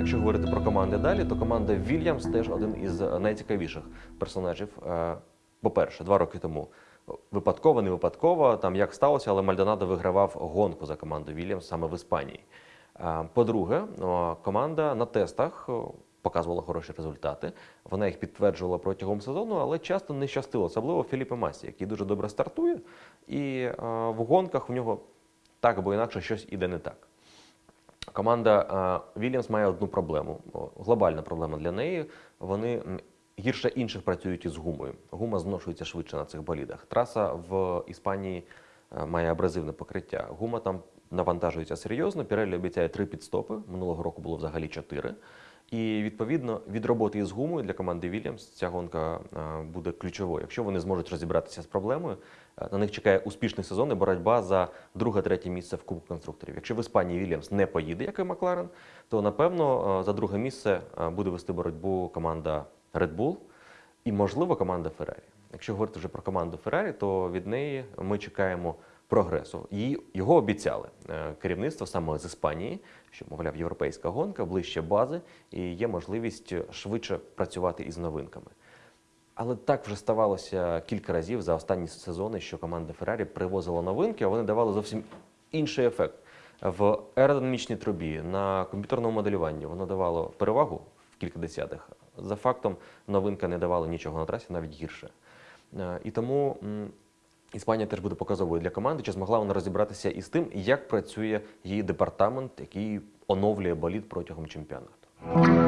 якщо говорити про команди далі, то команда Вільямс теж один із найцікавіших персонажів. Е, По-перше, два роки тому випадково, не випадково, там як сталося, але Мальдонадо вигравав гонку за команду Вільямс саме в Іспанії. Е, По-друге, команда на тестах показувала хороші результати. Вона їх підтверджувала протягом сезону, але часто не щастило, особливо Філіппе Масі, який дуже добре стартує, і е, в гонках у нього так або інакше щось іде не так. Команда Вільямс має одну проблему. Глобальна проблема для неї. Вони гірше інших працюють із гумою. Гума зношується швидше на цих болідах. Траса в Іспанії е, має абразивне покриття. Гума там навантажується серйозно. Пірелі обіцяє три підстопи. Минулого року було взагалі чотири. І відповідно від роботи із гумою для команди Вільямс ця гонка е, буде ключовою. Якщо вони зможуть розібратися з проблемою, е, на них чекає успішний сезон і боротьба за друге-третє місце в Кубку конструкторів. Якщо в Іспанії Вільямс не поїде, як і Макларен, то напевно е, за друге місце буде вести боротьбу команда Red Bull і, можливо, команда Феррарі. Якщо говорити вже про команду Феррарі, то від неї ми чекаємо прогресу. Її його обіцяли е, керівництво саме з Іспанії, що мовляв європейська гонка ближче бази, і є можливість швидше працювати із новинками. Але так вже ставалося кілька разів за останні сезони, що команда Феррарі привозила новинки, а вони давали зовсім інший ефект. В аеродинамічній трубі на комп'ютерному моделюванні воно давало перевагу в кілька десятих. За фактом, новинка не давала нічого на трасі, навіть гірше. Е, І тому Іспанія теж буде показовою для команди, чи змогла вона розібратися із тим, як працює її департамент, який оновлює боліт протягом чемпіонату.